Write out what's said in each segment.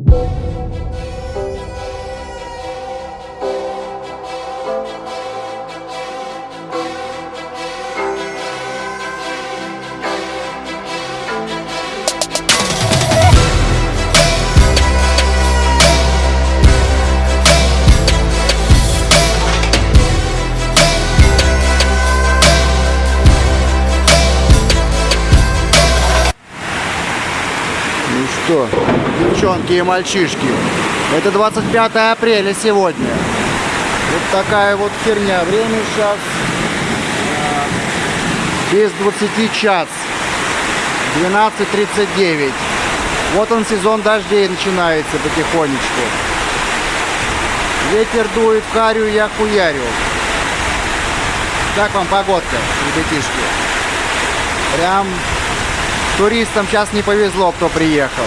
Ну и мальчишки, это 25 апреля сегодня. Вот такая вот херня. Время сейчас а, без 20 час. 12.39. Вот он сезон дождей начинается потихонечку. Ветер дует харю я хуярю. Как вам погодка, ребятишки? Прям туристам сейчас не повезло, кто приехал.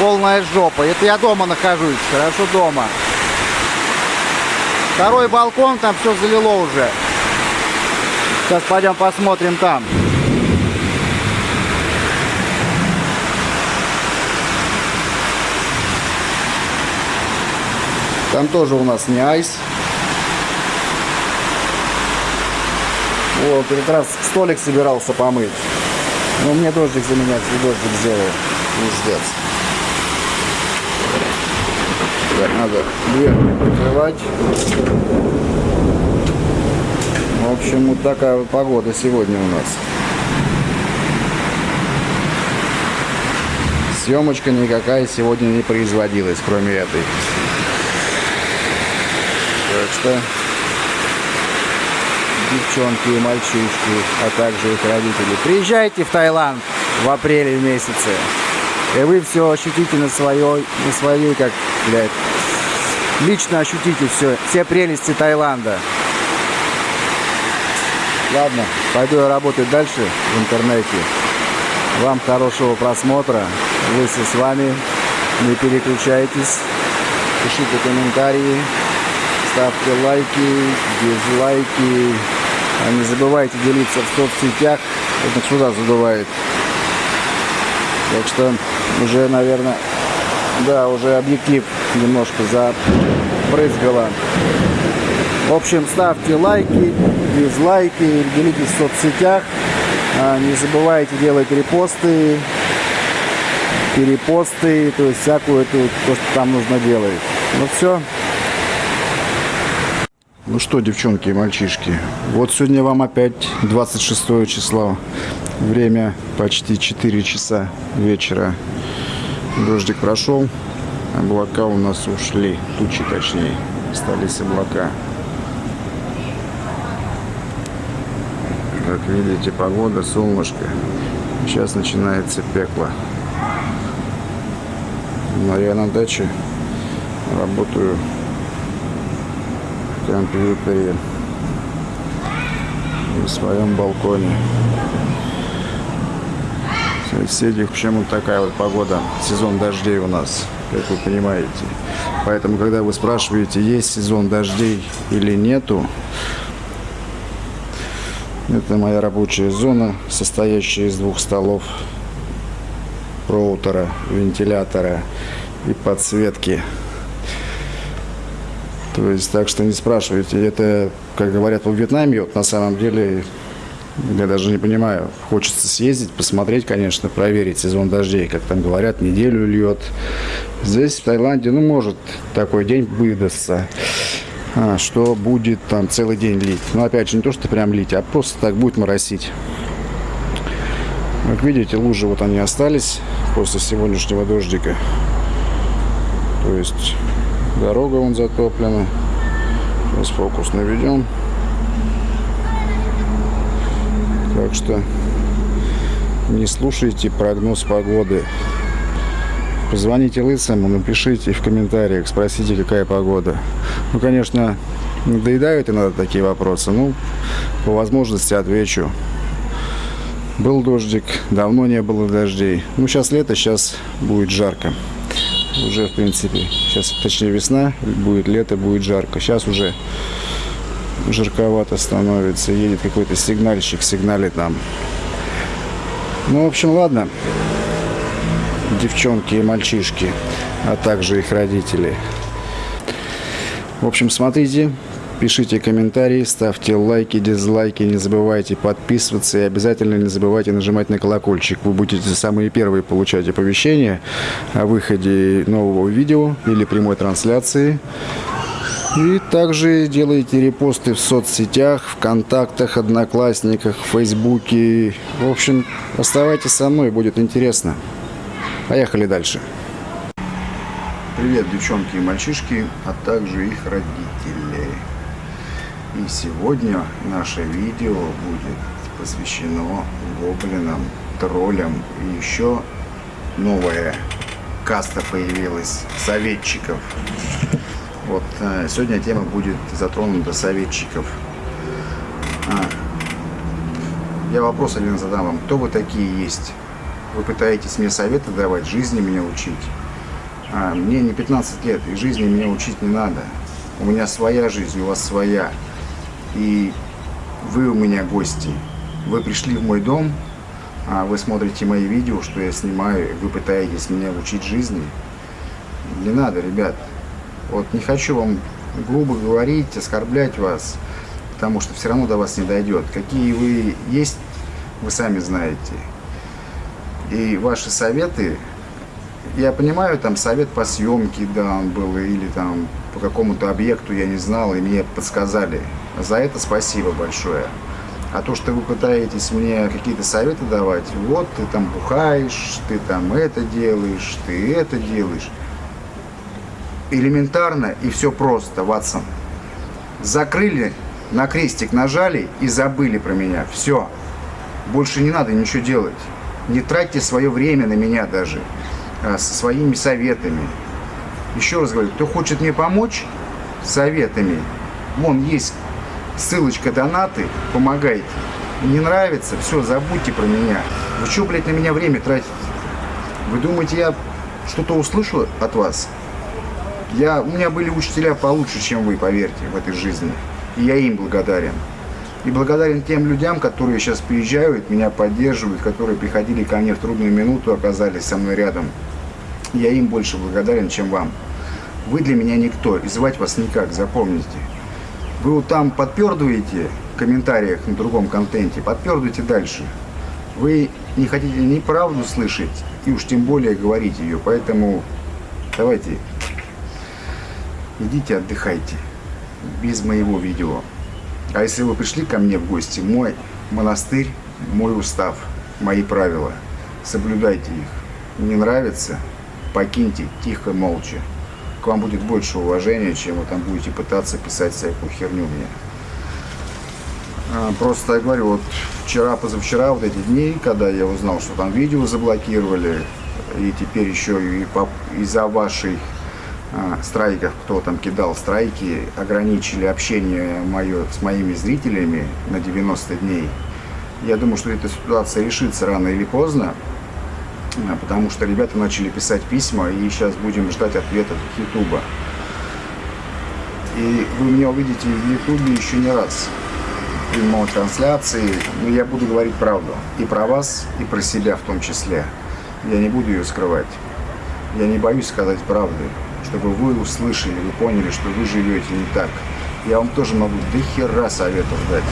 Полная жопа. Это я дома нахожусь, хорошо дома. Второй балкон, там все залило уже. Сейчас пойдем посмотрим там. Там тоже у нас не айс. Вот, как раз столик собирался помыть. Но мне дождик заменять, и дождик сделал. Пиздец. Так, надо дверь прикрывать. В общем, вот такая вот погода сегодня у нас. Съемочка никакая сегодня не производилась, кроме этой. Так что девчонки и мальчишки, а также их родители. Приезжайте в Таиланд в апреле месяце. И вы все ощутите на своей, на своей, как, блядь, лично ощутите все, все прелести Таиланда. Ладно, пойду я работать дальше в интернете. Вам хорошего просмотра. Лысый с вами. Не переключайтесь. Пишите комментарии. Ставьте лайки, дизлайки. А не забывайте делиться в соцсетях. Это сюда задувает. Так что уже, наверное, да, уже объектив немножко запрызгало. В общем, ставьте лайки, дизлайки, делитесь в соцсетях. А, Не забывайте делать репосты, перепосты, то есть всякую эту, то, что там нужно делать. Ну все. Ну что, девчонки и мальчишки, вот сегодня вам опять 26 число. Время почти 4 часа вечера. Дождик прошел, облака у нас ушли, тучи точнее, остались облака. Как видите, погода, солнышко. Сейчас начинается пекло. Но я на даче работаю в компьютере на своем балконе. Соседи, почему такая вот погода, сезон дождей у нас, как вы понимаете. Поэтому, когда вы спрашиваете, есть сезон дождей или нету, это моя рабочая зона, состоящая из двух столов, роутера, вентилятора и подсветки. То есть, так что не спрашивайте. Это, как говорят во Вьетнаме, вот на самом деле, я даже не понимаю. Хочется съездить, посмотреть, конечно, проверить сезон дождей. Как там говорят, неделю льет. Здесь, в Таиланде, ну, может такой день выдастся. А, что будет там целый день лить. Но опять же, не то, что прям лить, а просто так будет моросить. Как видите, лужи вот они остались после сегодняшнего дождика. То есть дорога вон затоплена. Сейчас фокус наведем. Так что не слушайте прогноз погоды. Позвоните Лысому, напишите в комментариях, спросите, какая погода. Ну, конечно, надоедают иногда такие вопросы. Ну, по возможности отвечу. Был дождик, давно не было дождей. Ну, сейчас лето, сейчас будет жарко. Уже, в принципе, сейчас, точнее, весна, будет лето, будет жарко. Сейчас уже жарковато становится. Едет какой-то сигнальщик, сигналит нам. Ну, в общем, ладно девчонки и мальчишки. а также их родителей. В общем, смотрите, пишите комментарии, ставьте лайки, дизлайки, не забывайте подписываться и обязательно не забывайте нажимать на колокольчик. Вы будете самые первые получать оповещения о выходе нового видео или прямой трансляции. И также делайте репосты в соцсетях, в контактах, одноклассниках, фейсбуке. В общем, оставайтесь со мной, будет интересно. Поехали дальше. Привет, девчонки и мальчишки, а также их родители. И сегодня наше видео будет посвящено гоблинам, троллям и еще новая каста появилась советчиков. Вот э, сегодня тема будет затронута советчиков. А, я вопрос один задам вам. Кто вы такие есть? Вы пытаетесь мне советы давать, жизни меня учить? А, мне не 15 лет, и жизни меня учить не надо. У меня своя жизнь, у вас своя. И вы у меня гости. Вы пришли в мой дом, а вы смотрите мои видео, что я снимаю, вы пытаетесь меня учить жизни. Не надо, ребят. Вот не хочу вам грубо говорить, оскорблять вас, потому что все равно до вас не дойдет. Какие вы есть, вы сами знаете. И ваши советы, я понимаю, там совет по съемке дан был, или там по какому-то объекту я не знал, и мне подсказали. За это спасибо большое. А то, что вы пытаетесь мне какие-то советы давать, вот ты там бухаешь, ты там это делаешь, ты это делаешь элементарно и все просто, Ватсон. Закрыли, на крестик нажали и забыли про меня. Все. Больше не надо ничего делать. Не тратьте свое время на меня даже а, со своими советами. Еще раз говорю, кто хочет мне помочь советами, вон есть ссылочка донаты, помогайте. Не нравится, все, забудьте про меня. Вы что, блядь, на меня время тратите? Вы думаете, я что-то услышу от вас? Я, у меня были учителя получше, чем вы, поверьте, в этой жизни. И я им благодарен. И благодарен тем людям, которые сейчас приезжают, меня поддерживают, которые приходили ко мне в трудную минуту, оказались со мной рядом. Я им больше благодарен, чем вам. Вы для меня никто, и звать вас никак, запомните. Вы вот там подпердываете в комментариях на другом контенте, подпердывайте дальше. Вы не хотите ни правду слышать, и уж тем более говорить ее. Поэтому давайте идите отдыхайте, без моего видео. А если вы пришли ко мне в гости, мой монастырь, мой устав, мои правила, соблюдайте их. Не нравится, покиньте тихо, молча. К вам будет больше уважения, чем вы там будете пытаться писать всякую херню мне. А, просто я говорю, вот вчера, позавчера, вот эти дни, когда я узнал, что там видео заблокировали, и теперь еще и из-за вашей а, страйков, кто там кидал страйки, ограничили общение мое с моими зрителями на 90 дней. Я думаю, что эта ситуация решится рано или поздно, потому что ребята начали писать письма, и сейчас будем ждать ответа от Ютуба. И вы меня увидите в Ютубе еще не раз в прямой трансляции, но я буду говорить правду. И про вас, и про себя в том числе. Я не буду ее скрывать. Я не боюсь сказать правду чтобы вы услышали, вы поняли, что вы живете не так. Я вам тоже могу до хера советов дать,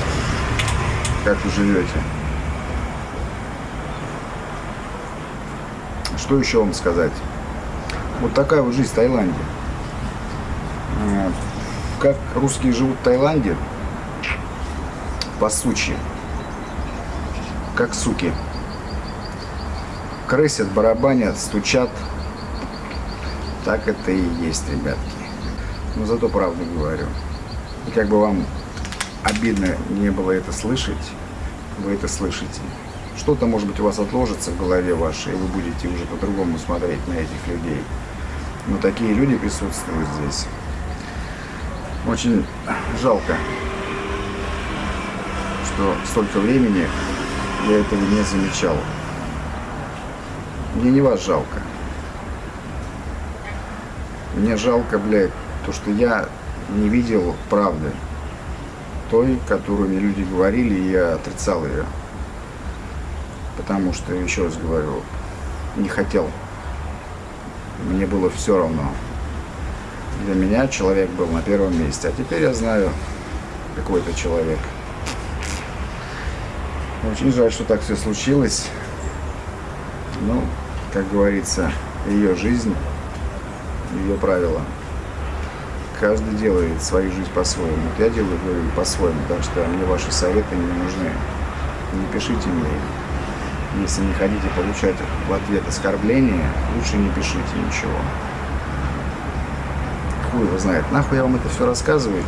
как вы живете. Что еще вам сказать? Вот такая вот жизнь в Таиланде. Как русские живут в Таиланде? По сучи. Как суки. Крысят, барабанят, стучат, так это и есть, ребятки. Но зато правду говорю. И как бы вам обидно не было это слышать, вы это слышите. Что-то, может быть, у вас отложится в голове вашей, и вы будете уже по-другому смотреть на этих людей. Но такие люди присутствуют здесь. Очень жалко, что столько времени я этого не замечал. Мне не вас жалко. Мне жалко, блядь, то, что я не видел правды. Той, которую мне люди говорили, и я отрицал ее. Потому что, еще раз говорю, не хотел. мне было все равно. Для меня человек был на первом месте. А теперь я знаю, какой это человек. Очень жаль, что так все случилось. Ну, как говорится, ее жизнь, ее правила. Каждый делает свою жизнь по-своему. Я делаю по-своему, так что мне ваши советы не нужны. Не пишите мне их. Если не хотите получать в ответ оскорбления, лучше не пишите ничего. Хуй его знает. Нахуй я вам это все рассказываю,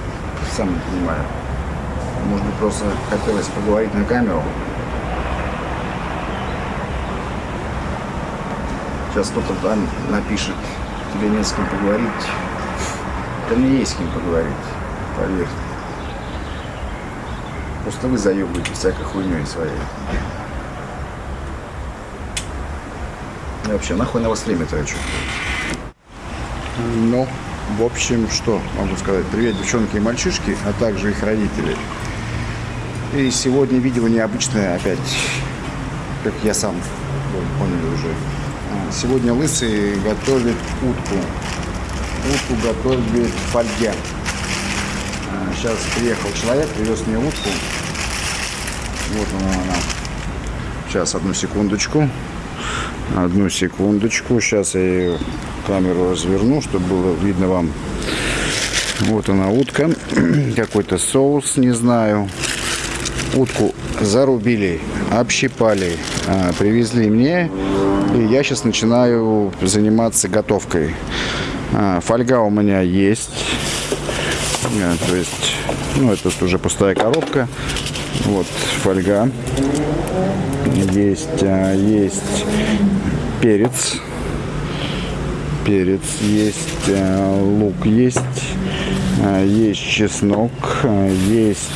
сам не понимаю. Может быть, просто хотелось поговорить на камеру. Сейчас кто-то там напишет, тебе не с кем поговорить. Да мне есть с кем поговорить, поверь. Просто вы заебываете всякой хуйней своей. Вообще, нахуй на вас время трачу. Ну, в общем, что могу сказать. Привет, девчонки и мальчишки, а также их родители. И сегодня видео необычное опять, как я сам вы поняли уже. А, Сегодня лысый готовит утку. Утку готовит фольге. А, Сейчас приехал человек, привез мне утку. Вот она, она. Сейчас, одну секундочку. Одну секундочку. Сейчас я ее камеру разверну, чтобы было видно вам. Вот она утка. Какой-то соус, не знаю. Утку зарубили, общипали, а, привезли мне. И я сейчас начинаю заниматься готовкой. А, Фольга у меня есть. А, То есть, ну, это уже пустая коробка. Вот фольга. Есть, а, есть перец. Перец есть, а, лук есть, а, есть чеснок, есть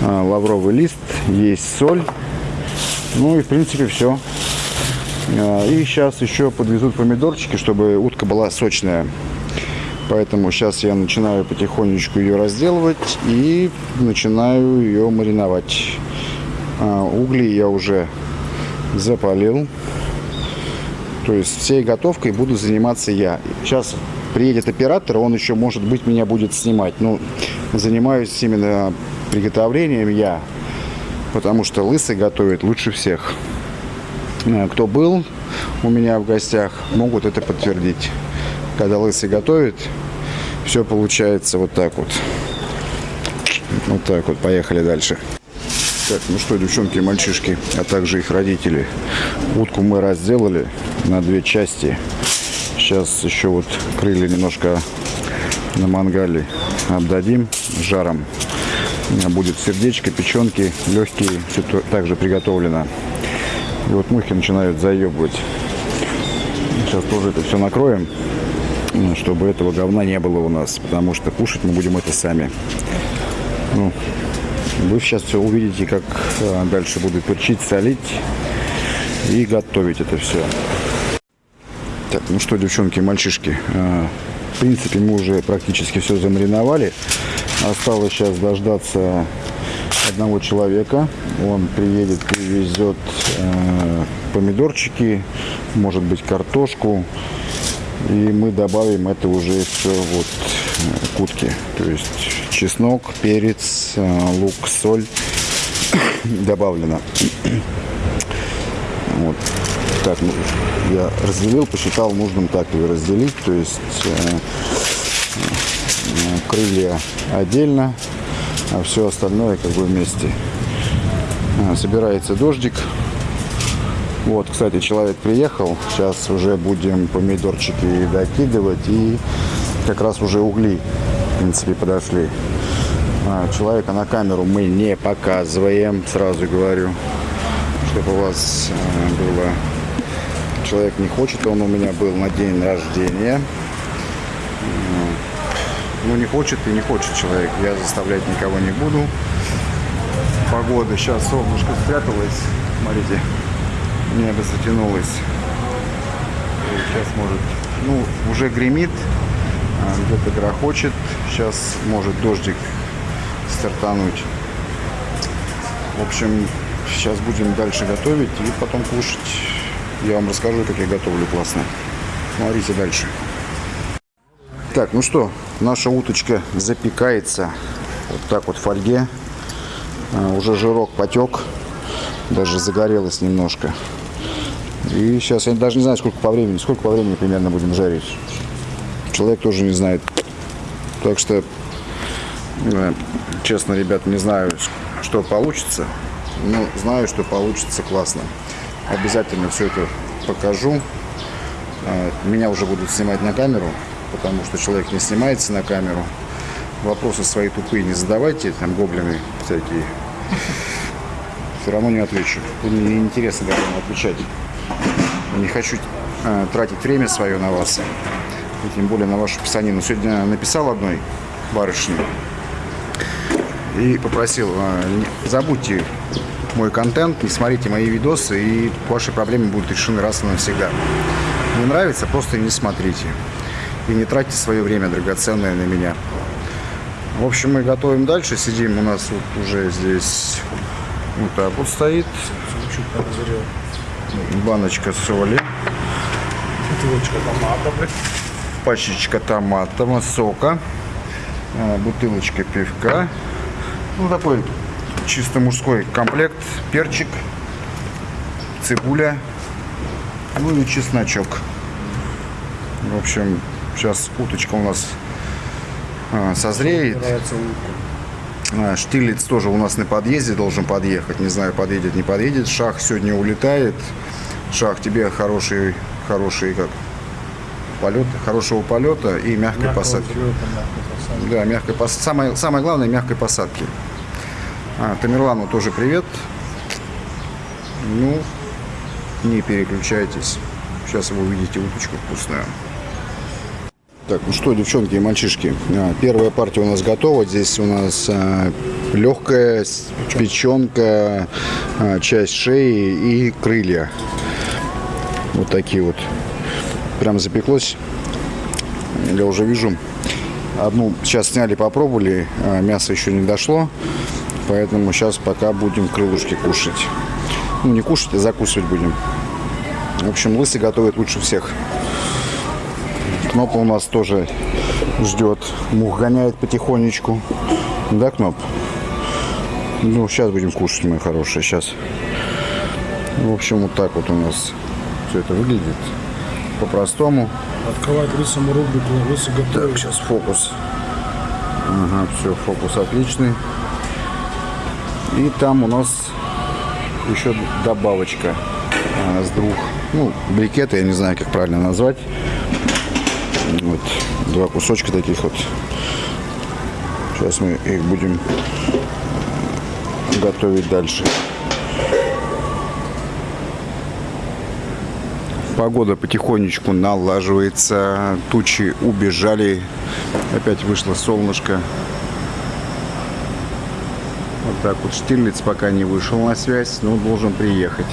лавровый лист, есть соль. Ну и в принципе все. И сейчас еще подвезут помидорчики, чтобы утка была сочная. Поэтому сейчас я начинаю потихонечку ее разделывать и начинаю ее мариновать. А, Угли я уже запалил. То есть всей готовкой буду заниматься я. Сейчас приедет оператор, он еще, может быть, меня будет снимать. Ну, занимаюсь именно приготовлением я, потому что лысый готовит лучше всех. А, Кто был у меня в гостях, могут это подтвердить. Когда лысый готовит, все получается вот так вот. Вот так вот. Поехали дальше. Так, ну что, девчонки и мальчишки, а также их родители. Утку мы разделали на две части. Сейчас еще вот крылья немножко на мангале обдадим жаром. Будет сердечко, печенки, легкие, все также приготовлено. И вот мухи начинают заебывать. Сейчас тоже это все накроем, чтобы этого говна не было у нас, потому что кушать мы будем это сами. Ну, вы сейчас все увидите, как э, дальше буду перчить, солить и готовить это все. Так, ну что, девчонки, мальчишки, э, в принципе, мы уже практически все замариновали. Осталось сейчас дождаться одного человека. Он приедет, привезет э, помидорчики, может быть, картошку. И мы добавим это уже все вот э, к утке. То есть чеснок, перец, э, лук, соль добавлено. Вот. Так, я разделил, посчитал нужным так ее разделить. То есть э, крылья отдельно, а все остальное как бы вместе. Собирается дождик. Вот, кстати, человек приехал. Сейчас уже будем помидорчики докидывать. И как раз уже угли, в принципе, подошли. А, Человека на камеру мы не показываем, сразу говорю, чтобы у вас э, было... Человек не хочет, он у меня был на день рождения. Ну, не хочет и не хочет человек. Я заставлять никого не буду. Погода сейчас солнышко спряталось. Смотрите, небо затянулось. И Сейчас может, ну, уже гремит, а, где-то грохочет. Сейчас может дождик стартануть. В общем, сейчас будем дальше готовить и потом кушать. Я вам расскажу, как я готовлю классно. Смотрите дальше. Так, ну что, наша уточка запекается вот так вот в фольге. А, уже жирок потек, даже загорелось немножко. И сейчас я даже не знаю, сколько по времени, сколько по времени примерно будем жарить. Человек тоже не знает. Так что, э, честно, ребят, не знаю, что получится. Но знаю, что получится классно. Обязательно все это покажу. Э, Меня уже будут снимать на камеру, потому что человек не снимается на камеру. Вопросы свои тупые не задавайте, там гоблины всякие. Все равно не отвечу. Мне неинтересно даже вам отвечать. Не хочу э, тратить время свое на вас. И тем более на вашу писанину. Сегодня написал одной барышне и попросил, э, забудьте мой контент, не смотрите мои видосы, и ваши проблемы будут решены раз и навсегда. Не нравится, просто не смотрите. И не тратьте свое время драгоценное на меня. В общем, мы готовим дальше. Сидим у нас вот уже здесь вот так вот стоит. Баночка соли, Бутылочка томата, блядь. пачечка томатного сока, э, бутылочка пивка. Ну, такой чисто мужской комплект. Перчик, цибуля, ну и чесночок. В общем, сейчас уточка у нас э, созреет. Нравится утка. А, Штирлиц тоже у нас на подъезде должен подъехать. Не знаю, подъедет, не подъедет. Шах сегодня улетает. Шах, тебе хороший, хороший как полет, хорошего полета и мягкой Мягкого посадки. взлета, мягкой посадки. Да, мягкой пос... самое, самое главное мягкой посадки. А, Тамерлану тоже привет. Ну, не переключайтесь. Сейчас вы увидите уточку вкусную. Так, ну что, девчонки и мальчишки, а, первая партия у нас готова. Здесь у нас а, легкая печенка, а, часть шеи и крылья. Вот такие вот. Прям запеклось. Я уже вижу. Одну сейчас сняли, попробовали. Мясо еще не дошло. Поэтому сейчас пока будем крылышки кушать. Ну, не кушать, а закусывать будем. В общем, лысый готовит лучше всех. Кнопа у нас тоже ждет. Мух гоняет потихонечку. Да, Кноп? Ну, сейчас будем кушать, мои хорошие, сейчас. В общем, вот так вот у нас все это выглядит. По-простому. Открывать лысому рубрику, лысый готовит. Так, сейчас фокус. Ага, все, фокус отличный. И там у нас еще добавочка а, с двух, ну, брикеты, я не знаю, как правильно назвать. Вот, два кусочка таких вот. Сейчас мы их будем готовить дальше. Погода потихонечку налаживается, тучи убежали, опять вышло солнышко. Вот так вот Штирлиц пока не вышел на связь, но должен приехать.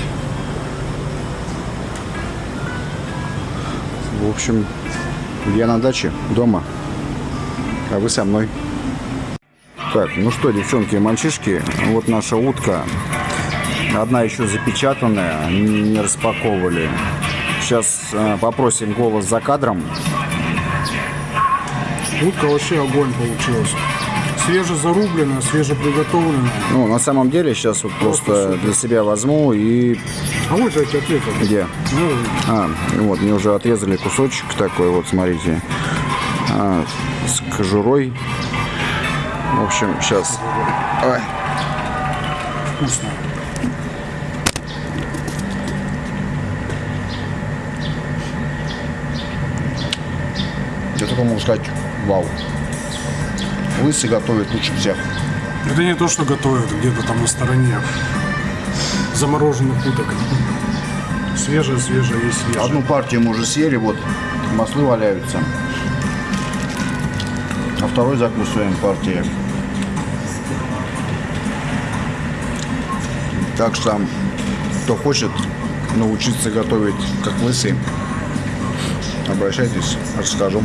В общем, я на даче, дома, а вы со мной. Так, ну что, девчонки и мальчишки, вот наша утка. Одна еще запечатанная, не распаковывали. Сейчас э, попросим голос за кадром. Утка вообще огонь получилась. Свежезарубленная, свежеприготовленная. Ну, на самом деле, сейчас вот просто для себя возьму и... А вот же тебе ответил. Где? Ну, А, вот, мне уже отрезали кусочек такой, вот, смотрите. А, с кожурой. В общем, сейчас... Ой, вкусно. я только могу сказать, вау. Лысый готовит лучше всех. Это не то, что готовят где-то там на стороне. Замороженных уток. Свежее, свежее есть свежее. Одну партию мы уже съели, вот, маслы валяются. А второй закусываем партией. Так что, кто хочет научиться готовить как лысый, обращайтесь, расскажу.